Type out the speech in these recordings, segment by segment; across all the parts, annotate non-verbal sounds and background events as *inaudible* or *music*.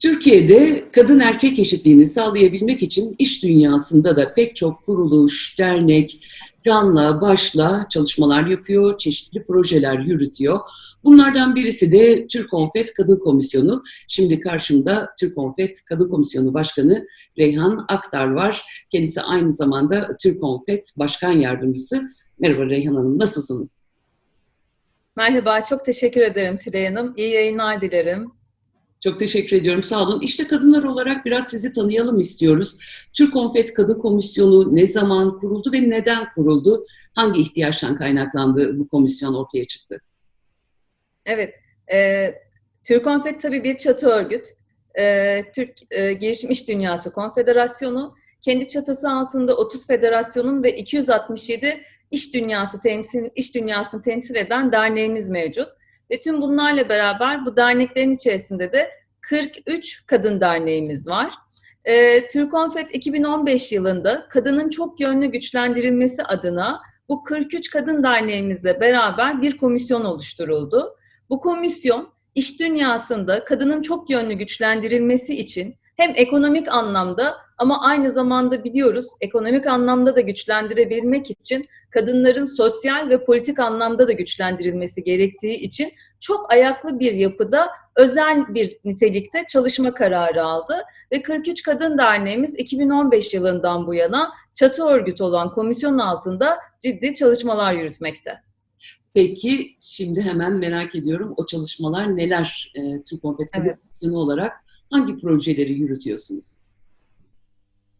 Türkiye'de kadın erkek eşitliğini sağlayabilmek için iş dünyasında da pek çok kuruluş, dernek, canla başla çalışmalar yapıyor, çeşitli projeler yürütüyor. Bunlardan birisi de Türk Konfet Kadın Komisyonu. Şimdi karşımda Türk Konfet Kadın Komisyonu Başkanı Reyhan Aktar var. Kendisi aynı zamanda Türk Konfet Başkan Yardımcısı. Merhaba Reyhan Hanım, nasılsınız? Merhaba, çok teşekkür ederim Tülay Hanım. İyi yayınlar dilerim. Çok teşekkür ediyorum, sağ olun. İşte kadınlar olarak biraz sizi tanıyalım istiyoruz. Türk Konfet Kadın Komisyonu ne zaman kuruldu ve neden kuruldu? Hangi ihtiyaçtan kaynaklandı bu komisyon ortaya çıktı? Evet, e, Türk Konfet tabii bir çatı örgüt. E, Türk e, Girişim İş Dünyası Konfederasyonu, kendi çatısı altında 30 federasyonun ve 267 iş dünyası temsil, iş dünyasını temsil eden derneğimiz mevcut. Ve tüm bunlarla beraber bu derneklerin içerisinde de 43 kadın derneğimiz var. E, Türk Konfet 2015 yılında kadının çok yönlü güçlendirilmesi adına bu 43 kadın derneğimizle beraber bir komisyon oluşturuldu. Bu komisyon iş dünyasında kadının çok yönlü güçlendirilmesi için hem ekonomik anlamda ama aynı zamanda biliyoruz ekonomik anlamda da güçlendirebilmek için kadınların sosyal ve politik anlamda da güçlendirilmesi gerektiği için çok ayaklı bir yapıda özel bir nitelikte çalışma kararı aldı ve 43 Kadın Derneğimiz 2015 yılından bu yana çatı örgüt olan komisyon altında ciddi çalışmalar yürütmekte. Peki şimdi hemen merak ediyorum o çalışmalar neler e, Türk Konfet Kadın evet. olarak hangi projeleri yürütüyorsunuz?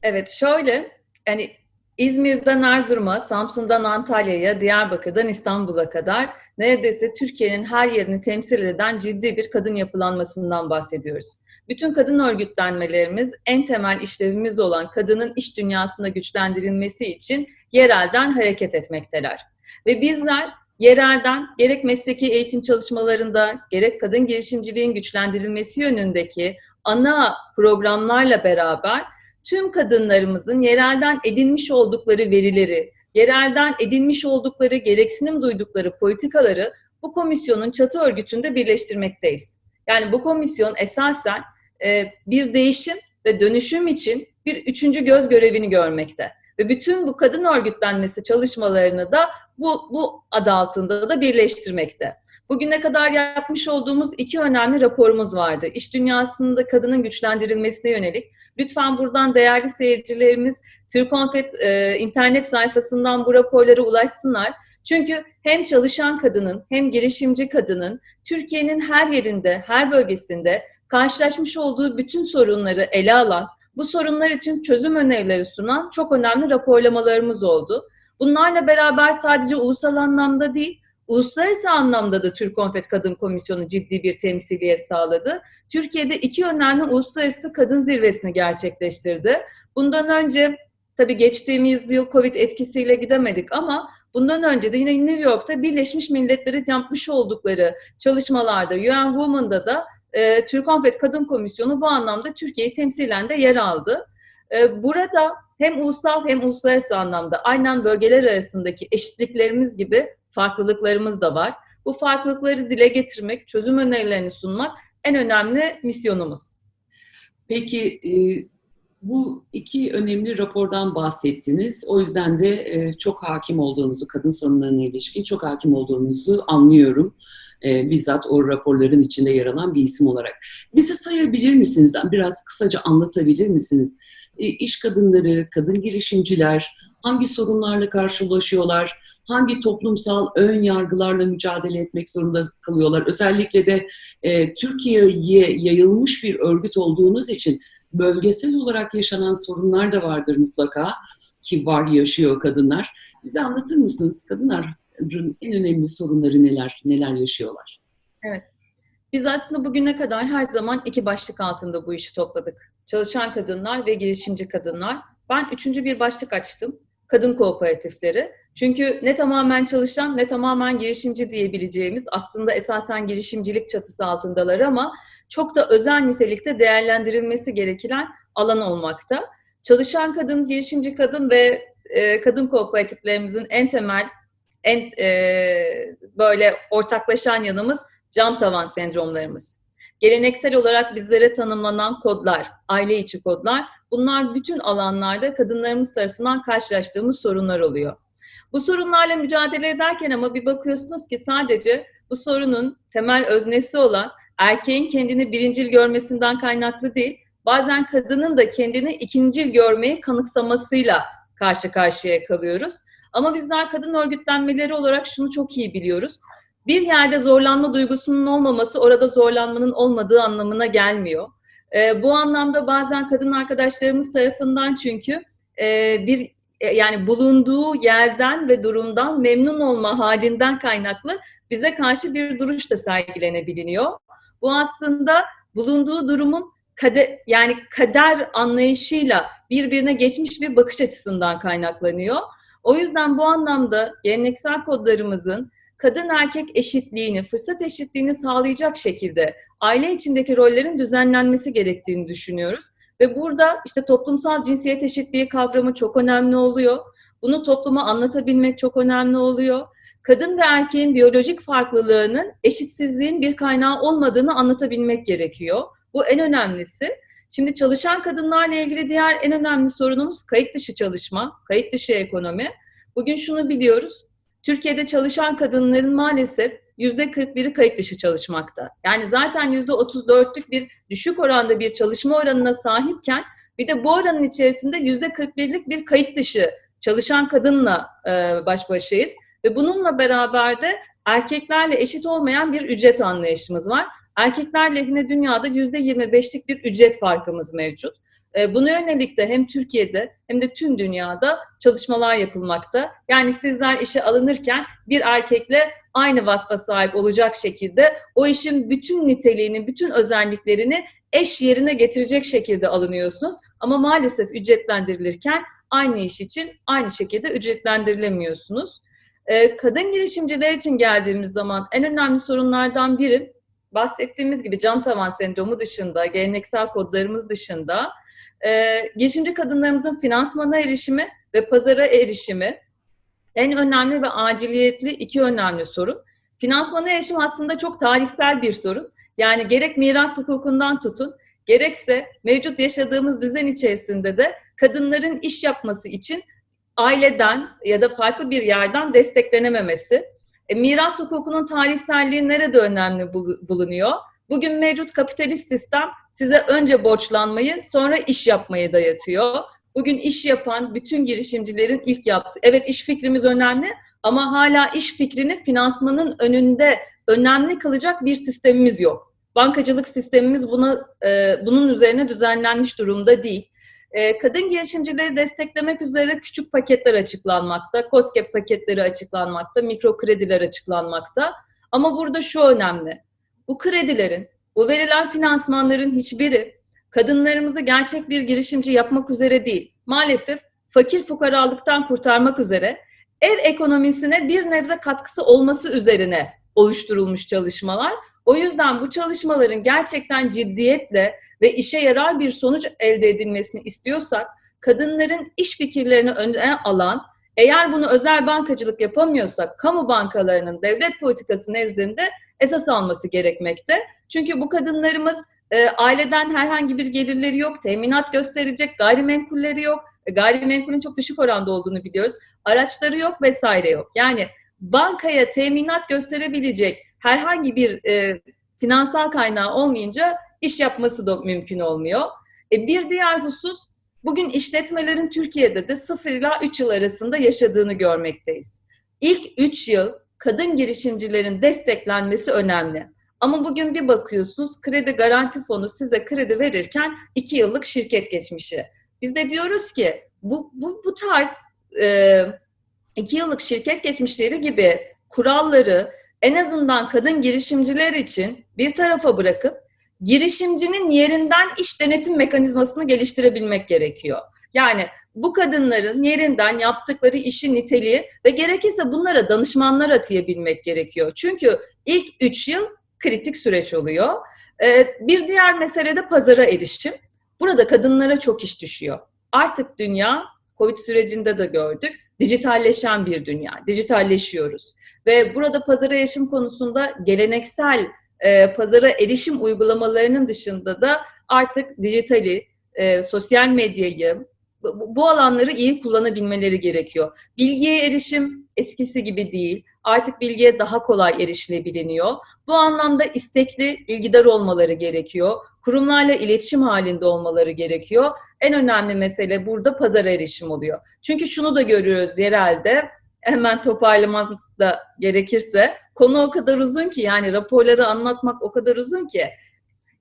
Evet şöyle yani İzmir'den Erzurum'a, Samsun'dan Antalya'ya, Diyarbakır'dan İstanbul'a kadar neredeyse Türkiye'nin her yerini temsil eden ciddi bir kadın yapılanmasından bahsediyoruz. Bütün kadın örgütlenmelerimiz en temel işlevimiz olan kadının iş dünyasında güçlendirilmesi için yerelden hareket etmekteler. Ve bizler yerelden gerek mesleki eğitim çalışmalarında gerek kadın girişimciliğin güçlendirilmesi yönündeki ana programlarla beraber tüm kadınlarımızın yerelden edinmiş oldukları verileri, yerelden edinmiş oldukları, gereksinim duydukları politikaları bu komisyonun çatı örgütünde birleştirmekteyiz. Yani bu komisyon esasen e, bir değişim ve dönüşüm için bir üçüncü göz görevini görmekte. Ve bütün bu kadın örgütlenmesi çalışmalarını da bu, bu adı altında da birleştirmekte. Bugüne kadar yapmış olduğumuz iki önemli raporumuz vardı. İş dünyasında kadının güçlendirilmesine yönelik. Lütfen buradan değerli seyircilerimiz Türk Konfet e, internet sayfasından bu raporlara ulaşsınlar. Çünkü hem çalışan kadının hem girişimci kadının Türkiye'nin her yerinde, her bölgesinde karşılaşmış olduğu bütün sorunları ele alan, bu sorunlar için çözüm önerileri sunan çok önemli raporlamalarımız oldu. Bunlarla beraber sadece ulusal anlamda değil, uluslararası anlamda da Türk Konfet Kadın Komisyonu ciddi bir temsiliyet sağladı. Türkiye'de iki önemli uluslararası kadın zirvesini gerçekleştirdi. Bundan önce tabii geçtiğimiz yıl Covid etkisiyle gidemedik ama bundan önce de yine New York'ta Birleşmiş Milletler'in yapmış oldukları çalışmalarda UN Women'da da e, Türk Konfet Kadın Komisyonu bu anlamda Türkiye'yi temsilen de yer aldı. E, burada hem ulusal hem uluslararası anlamda aynen bölgeler arasındaki eşitliklerimiz gibi farklılıklarımız da var. Bu farklılıkları dile getirmek, çözüm önerilerini sunmak en önemli misyonumuz. Peki e, bu iki önemli rapordan bahsettiniz. O yüzden de e, çok hakim olduğunuzu, kadın sorunlarına ilişkin çok hakim olduğunuzu anlıyorum. E, bizzat o raporların içinde yer alan bir isim olarak. Bize sayabilir misiniz? Biraz kısaca anlatabilir misiniz? E, iş kadınları, kadın girişimciler hangi sorunlarla karşılaşıyorlar, hangi toplumsal ön yargılarla mücadele etmek zorunda kalıyorlar. Özellikle de e, Türkiye'ye yayılmış bir örgüt olduğunuz için bölgesel olarak yaşanan sorunlar da vardır mutlaka ki var yaşıyor kadınlar. Bize anlatır mısınız kadınların en önemli sorunları neler, neler yaşıyorlar? Evet. Biz aslında bugüne kadar her zaman iki başlık altında bu işi topladık. Çalışan kadınlar ve girişimci kadınlar. Ben üçüncü bir başlık açtım. Kadın kooperatifleri. Çünkü ne tamamen çalışan ne tamamen girişimci diyebileceğimiz aslında esasen girişimcilik çatısı altındalar ama çok da özel nitelikte değerlendirilmesi gereken alan olmakta. Çalışan kadın, girişimci kadın ve e, kadın kooperatiflerimizin en temel, en e, böyle ortaklaşan yanımız cam tavan sendromlarımız. Geleneksel olarak bizlere tanımlanan kodlar, aile içi kodlar, bunlar bütün alanlarda kadınlarımız tarafından karşılaştığımız sorunlar oluyor. Bu sorunlarla mücadele ederken ama bir bakıyorsunuz ki sadece bu sorunun temel öznesi olan erkeğin kendini birincil görmesinden kaynaklı değil, bazen kadının da kendini ikincil görmeyi kanıksamasıyla karşı karşıya kalıyoruz. Ama bizler kadın örgütlenmeleri olarak şunu çok iyi biliyoruz. Bir yerde zorlanma duygusunun olmaması orada zorlanmanın olmadığı anlamına gelmiyor. E, bu anlamda bazen kadın arkadaşlarımız tarafından çünkü e, bir e, yani bulunduğu yerden ve durumdan memnun olma halinden kaynaklı bize karşı bir duruş da sergilenebiliyor. Bu aslında bulunduğu durumun kader, yani kader anlayışıyla birbirine geçmiş bir bakış açısından kaynaklanıyor. O yüzden bu anlamda geleneksel kodlarımızın kadın erkek eşitliğini, fırsat eşitliğini sağlayacak şekilde aile içindeki rollerin düzenlenmesi gerektiğini düşünüyoruz. Ve burada işte toplumsal cinsiyet eşitliği kavramı çok önemli oluyor. Bunu topluma anlatabilmek çok önemli oluyor. Kadın ve erkeğin biyolojik farklılığının eşitsizliğin bir kaynağı olmadığını anlatabilmek gerekiyor. Bu en önemlisi. Şimdi çalışan kadınlarla ilgili diğer en önemli sorunumuz kayıt dışı çalışma, kayıt dışı ekonomi. Bugün şunu biliyoruz. Türkiye'de çalışan kadınların maalesef yüzde 41'i kayıt dışı çalışmakta. Yani zaten yüzde 34'lük bir düşük oranda bir çalışma oranına sahipken bir de bu oranın içerisinde yüzde 41'lik bir kayıt dışı çalışan kadınla e, baş başayız. Ve bununla beraber de erkeklerle eşit olmayan bir ücret anlayışımız var. Erkekler lehine dünyada yüzde 25'lik bir ücret farkımız mevcut. E, buna yönelik de hem Türkiye'de hem de tüm dünyada çalışmalar yapılmakta. Yani sizler işe alınırken bir erkekle aynı vasfa sahip olacak şekilde o işin bütün niteliğini, bütün özelliklerini eş yerine getirecek şekilde alınıyorsunuz. Ama maalesef ücretlendirilirken aynı iş için aynı şekilde ücretlendirilemiyorsunuz. E, kadın girişimciler için geldiğimiz zaman en önemli sorunlardan biri bahsettiğimiz gibi cam tavan sendromu dışında, geleneksel kodlarımız dışında e, girişimci kadınlarımızın finansmana erişimi ve pazara erişimi en önemli ve aciliyetli iki önemli sorun. Finansmana erişim aslında çok tarihsel bir sorun. Yani gerek miras hukukundan tutun, gerekse mevcut yaşadığımız düzen içerisinde de kadınların iş yapması için aileden ya da farklı bir yerden desteklenememesi. E, miras hukukunun tarihselliği nerede önemli bulunuyor? Bugün mevcut kapitalist sistem size önce borçlanmayı sonra iş yapmayı dayatıyor. Bugün iş yapan bütün girişimcilerin ilk yaptığı, evet iş fikrimiz önemli ama hala iş fikrini finansmanın önünde önemli kılacak bir sistemimiz yok. Bankacılık sistemimiz buna e, bunun üzerine düzenlenmiş durumda değil. E, kadın girişimcileri desteklemek üzere küçük paketler açıklanmakta, COSGAP paketleri açıklanmakta, mikro krediler açıklanmakta. Ama burada şu önemli. Bu kredilerin, bu verilen finansmanların hiçbiri kadınlarımızı gerçek bir girişimci yapmak üzere değil, maalesef fakir fukaralıktan kurtarmak üzere ev ekonomisine bir nebze katkısı olması üzerine oluşturulmuş çalışmalar. O yüzden bu çalışmaların gerçekten ciddiyetle ve işe yarar bir sonuç elde edilmesini istiyorsak kadınların iş fikirlerini öne alan, eğer bunu özel bankacılık yapamıyorsak kamu bankalarının devlet politikası nezdinde esas alması gerekmekte. Çünkü bu kadınlarımız e, aileden herhangi bir gelirleri yok, teminat gösterecek gayrimenkulleri yok. E, gayrimenkulün çok düşük oranda olduğunu biliyoruz. Araçları yok vesaire yok. Yani bankaya teminat gösterebilecek herhangi bir e, finansal kaynağı olmayınca iş yapması da mümkün olmuyor. E, bir diğer husus bugün işletmelerin Türkiye'de de 0 ila 3 yıl arasında yaşadığını görmekteyiz. İlk 3 yıl kadın girişimcilerin desteklenmesi önemli. Ama bugün bir bakıyorsunuz kredi garanti fonu size kredi verirken 2 yıllık şirket geçmişi. Biz de diyoruz ki bu, bu, bu tarz e, iki yıllık şirket geçmişleri gibi kuralları en azından kadın girişimciler için bir tarafa bırakıp girişimcinin yerinden iş denetim mekanizmasını geliştirebilmek gerekiyor. Yani bu kadınların yerinden yaptıkları işin niteliği ve gerekirse bunlara danışmanlar atayabilmek gerekiyor. Çünkü ilk üç yıl kritik süreç oluyor. Ee, bir diğer mesele de pazara erişim. Burada kadınlara çok iş düşüyor. Artık dünya, Covid sürecinde de gördük, dijitalleşen bir dünya, dijitalleşiyoruz. Ve burada pazara erişim konusunda geleneksel e, pazara erişim uygulamalarının dışında da artık dijitali, e, sosyal medyayı, bu, alanları iyi kullanabilmeleri gerekiyor. Bilgiye erişim eskisi gibi değil. Artık bilgiye daha kolay erişilebiliniyor. Bu anlamda istekli, ilgidar olmaları gerekiyor. Kurumlarla iletişim halinde olmaları gerekiyor. En önemli mesele burada pazara erişim oluyor. Çünkü şunu da görüyoruz yerelde, hemen toparlamak da gerekirse, konu o kadar uzun ki yani raporları anlatmak o kadar uzun ki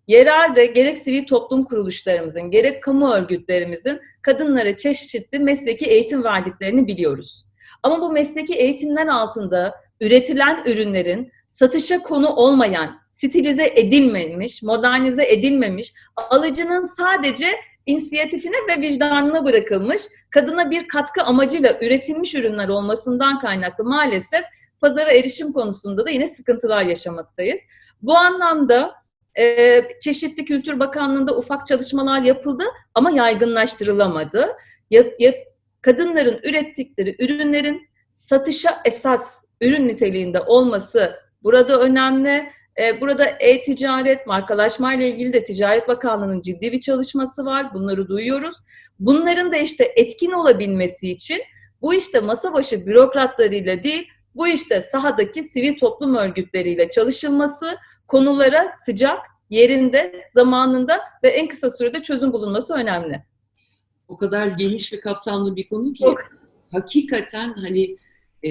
yerelde gerek sivil toplum kuruluşlarımızın, gerek kamu örgütlerimizin kadınlara çeşitli mesleki eğitim verdiklerini biliyoruz. Ama bu mesleki eğitimler altında üretilen ürünlerin satışa konu olmayan, stilize edilmemiş, modernize edilmemiş, alıcının sadece inisiyatifine ve vicdanına bırakılmış, kadına bir katkı amacıyla üretilmiş ürünler olmasından kaynaklı maalesef pazara erişim konusunda da yine sıkıntılar yaşamaktayız. Bu anlamda e, çeşitli Kültür Bakanlığı'nda ufak çalışmalar yapıldı ama yaygınlaştırılamadı. Ya, ya, kadınların ürettikleri ürünlerin satışa esas ürün niteliğinde olması burada önemli. E, burada e-ticaret, markalaşma ile ilgili de Ticaret Bakanlığı'nın ciddi bir çalışması var. Bunları duyuyoruz. Bunların da işte etkin olabilmesi için bu işte masa başı bürokratlarıyla değil, bu işte sahadaki sivil toplum örgütleriyle çalışılması, konulara sıcak, yerinde, zamanında ve en kısa sürede çözüm bulunması önemli. O kadar geniş ve kapsamlı bir konu ki Çok. hakikaten hani e,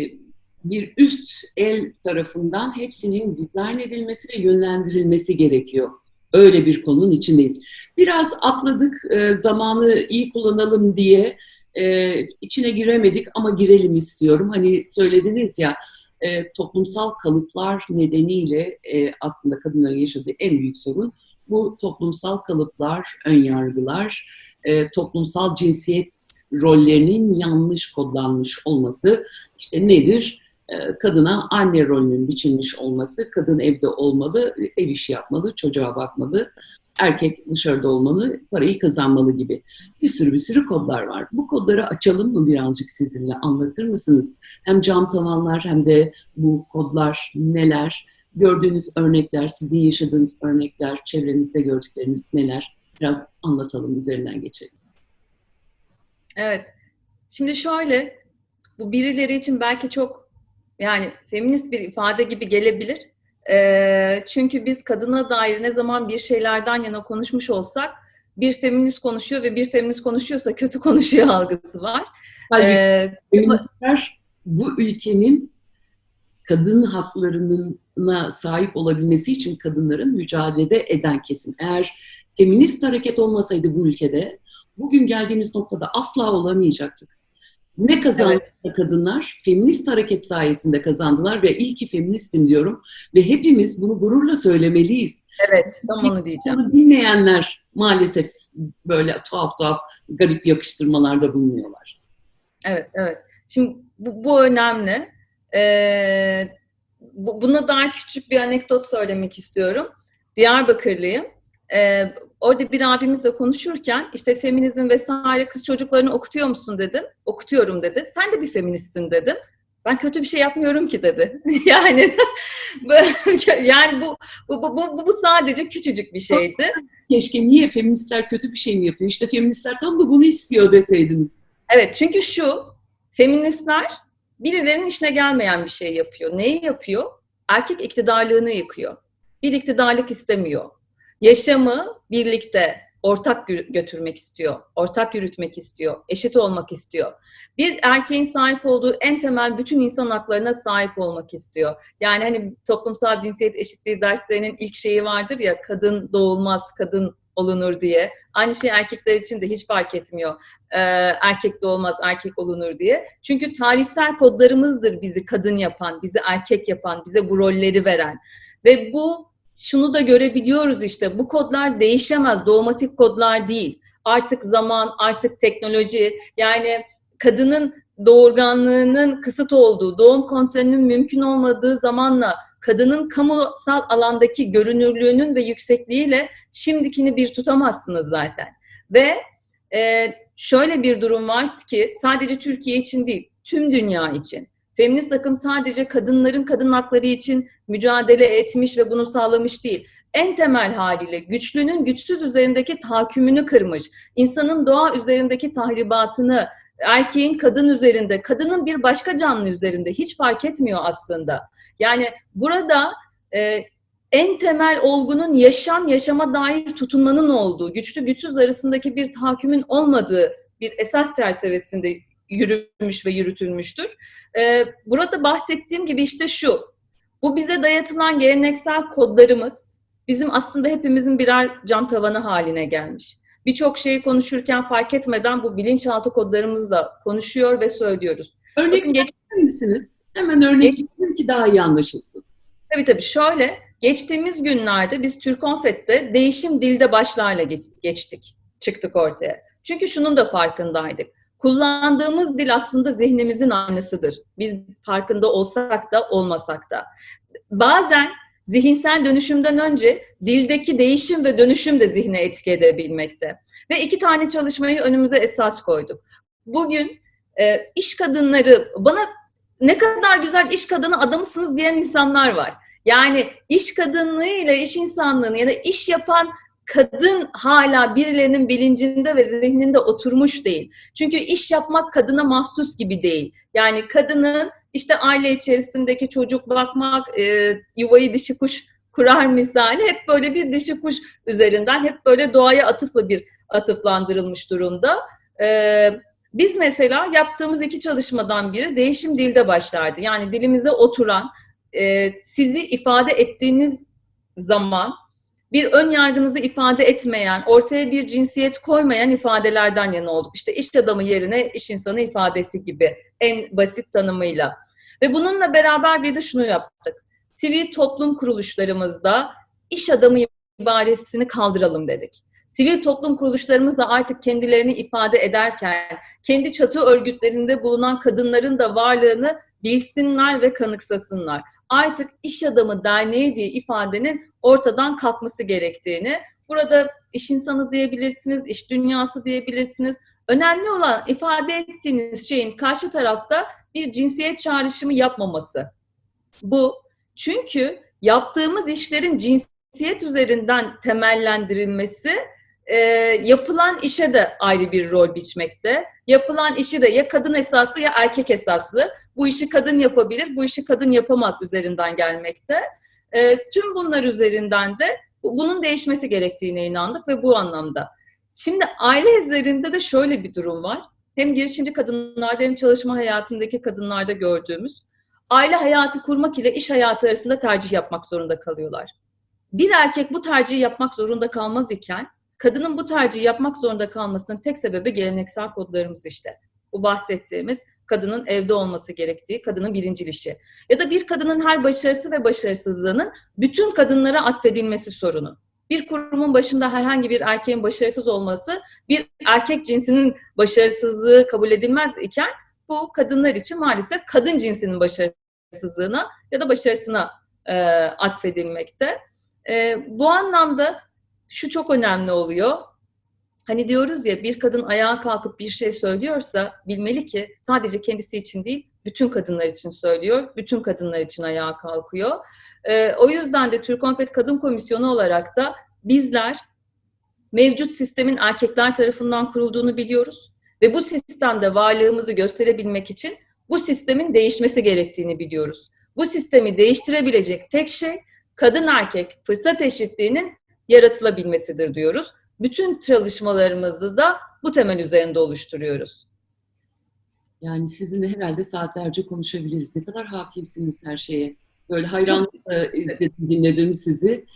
bir üst el tarafından hepsinin dizayn edilmesi ve yönlendirilmesi gerekiyor. Öyle bir konunun içindeyiz. Biraz atladık, e, zamanı iyi kullanalım diye e, içine giremedik ama girelim istiyorum. Hani söylediniz ya, e, toplumsal kalıplar nedeniyle e, aslında kadınların yaşadığı en büyük sorun bu toplumsal kalıplar, önyargılar, e, toplumsal cinsiyet rollerinin yanlış kodlanmış olması. İşte nedir? E, kadına anne rolünün biçilmiş olması, kadın evde olmalı, ev işi yapmalı, çocuğa bakmalı, erkek dışarıda olmalı, parayı kazanmalı gibi. Bir sürü bir sürü kodlar var. Bu kodları açalım mı birazcık sizinle? Anlatır mısınız? Hem cam tavanlar hem de bu kodlar neler? Gördüğünüz örnekler, sizin yaşadığınız örnekler, çevrenizde gördükleriniz neler? Biraz anlatalım, üzerinden geçelim. Evet. Şimdi şöyle, bu birileri için belki çok yani feminist bir ifade gibi gelebilir. E, çünkü biz kadına dair ne zaman bir şeylerden yana konuşmuş olsak bir feminist konuşuyor ve bir feminist konuşuyorsa kötü *laughs* konuşuyor algısı var. Halbuki ee, feministler bu ülkenin kadın haklarına sahip olabilmesi için kadınların mücadelede eden kesim. Eğer feminist hareket olmasaydı bu ülkede bugün geldiğimiz noktada asla olamayacaktık. Ne kazandı evet. kadınlar? Feminist hareket sayesinde kazandılar ve iyi ki feministim diyorum. Ve hepimiz bunu gururla söylemeliyiz. Evet, tam onu diyeceğim. Bunu bilmeyenler maalesef böyle tuhaf tuhaf garip yakıştırmalarda bulunuyorlar. Evet, evet. Şimdi bu, bu önemli. Ee, bu, buna dair küçük bir anekdot söylemek istiyorum. Diyarbakırlıyım. Ee, orada bir abimizle konuşurken işte feminizm vesaire kız çocuklarını okutuyor musun dedim. Okutuyorum dedi. Sen de bir feministsin dedim. Ben kötü bir şey yapmıyorum ki dedi. *laughs* yani *laughs* yani bu bu, bu bu bu sadece küçücük bir şeydi. Keşke niye feministler kötü bir şey mi yapıyor? İşte feministler tam da bunu istiyor deseydiniz. Evet çünkü şu feministler birilerinin işine gelmeyen bir şey yapıyor. Neyi yapıyor? Erkek iktidarlığını yıkıyor. Bir iktidarlık istemiyor yaşamı birlikte ortak götürmek istiyor, ortak yürütmek istiyor, eşit olmak istiyor. Bir erkeğin sahip olduğu en temel bütün insan haklarına sahip olmak istiyor. Yani hani toplumsal cinsiyet eşitliği derslerinin ilk şeyi vardır ya kadın doğulmaz, kadın olunur diye. Aynı şey erkekler için de hiç fark etmiyor. Ee, erkek doğulmaz, erkek olunur diye. Çünkü tarihsel kodlarımızdır bizi kadın yapan, bizi erkek yapan, bize bu rolleri veren. Ve bu şunu da görebiliyoruz işte bu kodlar değişemez doğmatik kodlar değil. Artık zaman, artık teknoloji yani kadının doğurganlığının kısıt olduğu, doğum kontrolünün mümkün olmadığı zamanla kadının kamusal alandaki görünürlüğünün ve yüksekliğiyle şimdikini bir tutamazsınız zaten. Ve e, şöyle bir durum var ki sadece Türkiye için değil, tüm dünya için Feminist akım sadece kadınların kadın hakları için mücadele etmiş ve bunu sağlamış değil. En temel haliyle güçlünün güçsüz üzerindeki tahakkümünü kırmış, insanın doğa üzerindeki tahribatını, erkeğin kadın üzerinde, kadının bir başka canlı üzerinde hiç fark etmiyor aslında. Yani burada e, en temel olgunun yaşam, yaşama dair tutunmanın olduğu, güçlü güçsüz arasındaki bir tahakkümün olmadığı bir esas çerçevesinde yürümüş ve yürütülmüştür. Ee, burada bahsettiğim gibi işte şu, bu bize dayatılan geleneksel kodlarımız bizim aslında hepimizin birer cam tavanı haline gelmiş. Birçok şeyi konuşurken fark etmeden bu bilinçaltı kodlarımızla konuşuyor ve söylüyoruz. Örnek Bakın geç- misiniz? Hemen örnekleyelim ki daha iyi anlaşılsın. Tabii tabii şöyle, geçtiğimiz günlerde biz Türkonfet'te değişim dilde başlarla geç- geçtik, çıktık ortaya. Çünkü şunun da farkındaydık. Kullandığımız dil aslında zihnimizin aynısıdır. Biz farkında olsak da olmasak da. Bazen zihinsel dönüşümden önce dildeki değişim ve dönüşüm de zihne etki edebilmekte. Ve iki tane çalışmayı önümüze esas koyduk. Bugün e, iş kadınları, bana ne kadar güzel iş kadını adamısınız diyen insanlar var. Yani iş kadınlığı ile iş insanlığını ya da iş yapan kadın hala birilerinin bilincinde ve zihninde oturmuş değil. Çünkü iş yapmak kadına mahsus gibi değil. Yani kadının işte aile içerisindeki çocuk bakmak, e, yuvayı dişi kuş kurar misali hep böyle bir dişi kuş üzerinden hep böyle doğaya atıfla bir atıflandırılmış durumda. E, biz mesela yaptığımız iki çalışmadan biri değişim dilde başlardı. Yani dilimize oturan, e, sizi ifade ettiğiniz zaman bir ön yargınızı ifade etmeyen, ortaya bir cinsiyet koymayan ifadelerden yana olduk. İşte iş adamı yerine iş insanı ifadesi gibi en basit tanımıyla. Ve bununla beraber bir de şunu yaptık. Sivil toplum kuruluşlarımızda iş adamı ibaresini kaldıralım dedik. Sivil toplum kuruluşlarımız da artık kendilerini ifade ederken, kendi çatı örgütlerinde bulunan kadınların da varlığını bilsinler ve kanıksasınlar. Artık iş adamı derneği diye ifadenin ortadan kalkması gerektiğini, burada iş insanı diyebilirsiniz, iş dünyası diyebilirsiniz. Önemli olan ifade ettiğiniz şeyin karşı tarafta bir cinsiyet çağrışımı yapmaması. Bu çünkü yaptığımız işlerin cinsiyet üzerinden temellendirilmesi e, yapılan işe de ayrı bir rol biçmekte. Yapılan işi de ya kadın esaslı ya erkek esaslı. Bu işi kadın yapabilir, bu işi kadın yapamaz üzerinden gelmekte. E, tüm bunlar üzerinden de bunun değişmesi gerektiğine inandık ve bu anlamda. Şimdi aile üzerinde de şöyle bir durum var. Hem girişimci kadınlarda hem çalışma hayatındaki kadınlarda gördüğümüz aile hayatı kurmak ile iş hayatı arasında tercih yapmak zorunda kalıyorlar. Bir erkek bu tercihi yapmak zorunda kalmaz iken kadının bu tercihi yapmak zorunda kalmasının tek sebebi geleneksel kodlarımız işte. Bu bahsettiğimiz kadının evde olması gerektiği, kadının birincil işi. Ya da bir kadının her başarısı ve başarısızlığının bütün kadınlara atfedilmesi sorunu. Bir kurumun başında herhangi bir erkeğin başarısız olması bir erkek cinsinin başarısızlığı kabul edilmez iken bu kadınlar için maalesef kadın cinsinin başarısızlığına ya da başarısına e, atfedilmekte. E, bu anlamda şu çok önemli oluyor. Hani diyoruz ya bir kadın ayağa kalkıp bir şey söylüyorsa bilmeli ki sadece kendisi için değil bütün kadınlar için söylüyor. Bütün kadınlar için ayağa kalkıyor. Ee, o yüzden de Türk Konfet Kadın Komisyonu olarak da bizler mevcut sistemin erkekler tarafından kurulduğunu biliyoruz. Ve bu sistemde varlığımızı gösterebilmek için bu sistemin değişmesi gerektiğini biliyoruz. Bu sistemi değiştirebilecek tek şey kadın erkek fırsat eşitliğinin yaratılabilmesidir diyoruz. Bütün çalışmalarımızı da bu temel üzerinde oluşturuyoruz. Yani sizinle herhalde saatlerce konuşabiliriz. Ne kadar hakimsiniz her şeye. Böyle hayranlıkla izledim, dinledim sizi.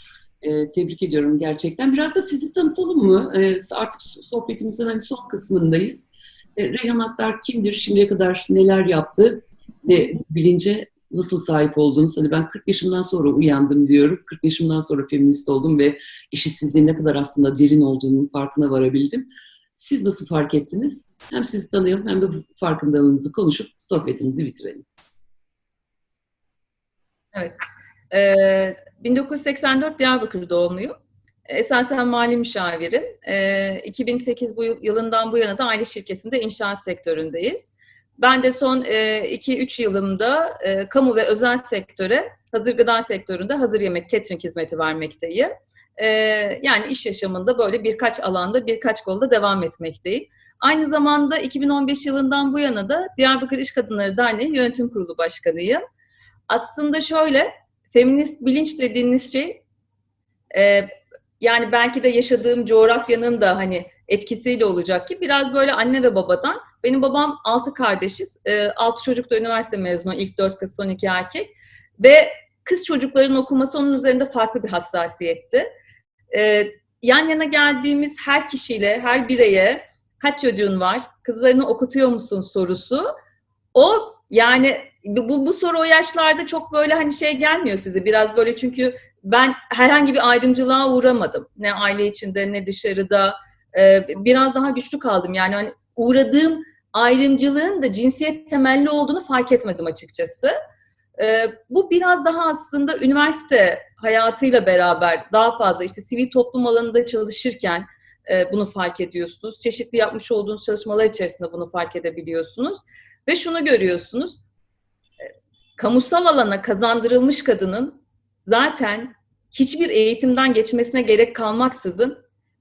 Ee, tebrik ediyorum gerçekten. Biraz da sizi tanıtalım mı? Ee, artık sohbetimizin hani son kısmındayız. Ee, Reyhan Aktar kimdir? Şimdiye kadar neler yaptı? Ve bilince nasıl sahip oldunuz? Hani ben 40 yaşımdan sonra uyandım diyorum. 40 yaşımdan sonra feminist oldum ve eşitsizliğin ne kadar aslında derin olduğunun farkına varabildim. Siz nasıl fark ettiniz? Hem sizi tanıyalım hem de farkındalığınızı konuşup sohbetimizi bitirelim. Evet. Ee, 1984 Diyarbakır doğumluyum. Esasen mali müşavirim. Ee, 2008 bu yıl, yılından bu yana da aile şirketinde inşaat sektöründeyiz. Ben de son 2-3 yılımda kamu ve özel sektöre, hazır gıda sektöründe hazır yemek catering hizmeti vermekteyim. Yani iş yaşamında böyle birkaç alanda, birkaç kolda devam etmekteyim. Aynı zamanda 2015 yılından bu yana da Diyarbakır İş Kadınları Derneği Yönetim Kurulu Başkanıyım. Aslında şöyle, feminist bilinç dediğiniz şey, e, yani belki de yaşadığım coğrafyanın da hani etkisiyle olacak ki biraz böyle anne ve babadan. Benim babam altı kardeşiz, e, altı çocuk da üniversite mezunu, ilk dört kız, son iki erkek. Ve kız çocukların okuması onun üzerinde farklı bir hassasiyetti. E, yan yana geldiğimiz her kişiyle, her bireye kaç çocuğun var, kızlarını okutuyor musun sorusu. O yani bu, bu soru o yaşlarda çok böyle hani şey gelmiyor size. Biraz böyle çünkü ben herhangi bir ayrımcılığa uğramadım. Ne aile içinde ne dışarıda. Ee, biraz daha güçlü kaldım. Yani hani uğradığım ayrımcılığın da cinsiyet temelli olduğunu fark etmedim açıkçası. Ee, bu biraz daha aslında üniversite hayatıyla beraber daha fazla işte sivil toplum alanında çalışırken e, bunu fark ediyorsunuz. Çeşitli yapmış olduğunuz çalışmalar içerisinde bunu fark edebiliyorsunuz. Ve şunu görüyorsunuz, e, kamusal alana kazandırılmış kadının zaten hiçbir eğitimden geçmesine gerek kalmaksızın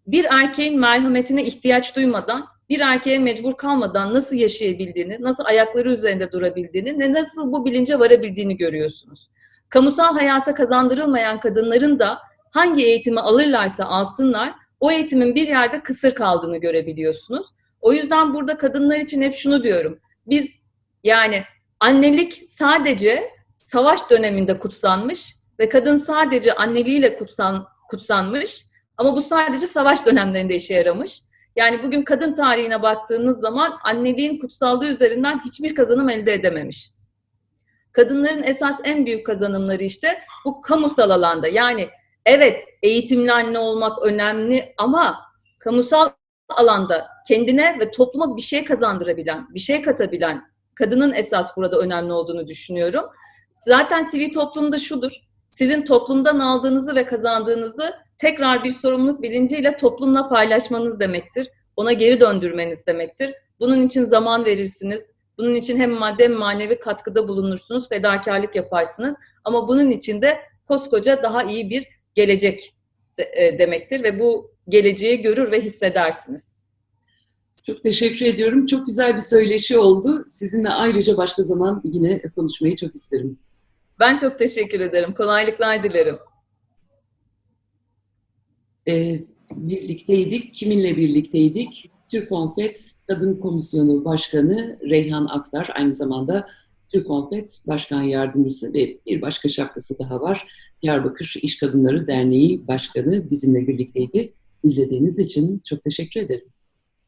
bir erkeğin merhametine ihtiyaç duymadan, bir erkeğe mecbur kalmadan nasıl yaşayabildiğini, nasıl ayakları üzerinde durabildiğini ve nasıl bu bilince varabildiğini görüyorsunuz. Kamusal hayata kazandırılmayan kadınların da hangi eğitimi alırlarsa alsınlar, o eğitimin bir yerde kısır kaldığını görebiliyorsunuz. O yüzden burada kadınlar için hep şunu diyorum. Biz yani annelik sadece savaş döneminde kutsanmış ve kadın sadece anneliğiyle kutsan, kutsanmış ama bu sadece savaş dönemlerinde işe yaramış. Yani bugün kadın tarihine baktığınız zaman anneliğin kutsallığı üzerinden hiçbir kazanım elde edememiş. Kadınların esas en büyük kazanımları işte bu kamusal alanda. Yani evet eğitimli anne olmak önemli ama kamusal alanda kendine ve topluma bir şey kazandırabilen, bir şey katabilen kadının esas burada önemli olduğunu düşünüyorum. Zaten sivil toplumda şudur. Sizin toplumdan aldığınızı ve kazandığınızı tekrar bir sorumluluk bilinciyle toplumla paylaşmanız demektir. Ona geri döndürmeniz demektir. Bunun için zaman verirsiniz. Bunun için hem madde hem manevi katkıda bulunursunuz, fedakarlık yaparsınız. Ama bunun için de koskoca daha iyi bir gelecek e, demektir ve bu geleceği görür ve hissedersiniz. Çok teşekkür ediyorum. Çok güzel bir söyleşi oldu. Sizinle ayrıca başka zaman yine konuşmayı çok isterim. Ben çok teşekkür ederim. Kolaylıklar dilerim. Ee, birlikteydik. Kiminle birlikteydik? Türk Konfet Kadın Komisyonu Başkanı Reyhan Aktar. Aynı zamanda Türk Konfet Başkan Yardımcısı ve bir başka şapkası daha var. Diyarbakır İş Kadınları Derneği Başkanı bizimle birlikteydi. İzlediğiniz için çok teşekkür ederim.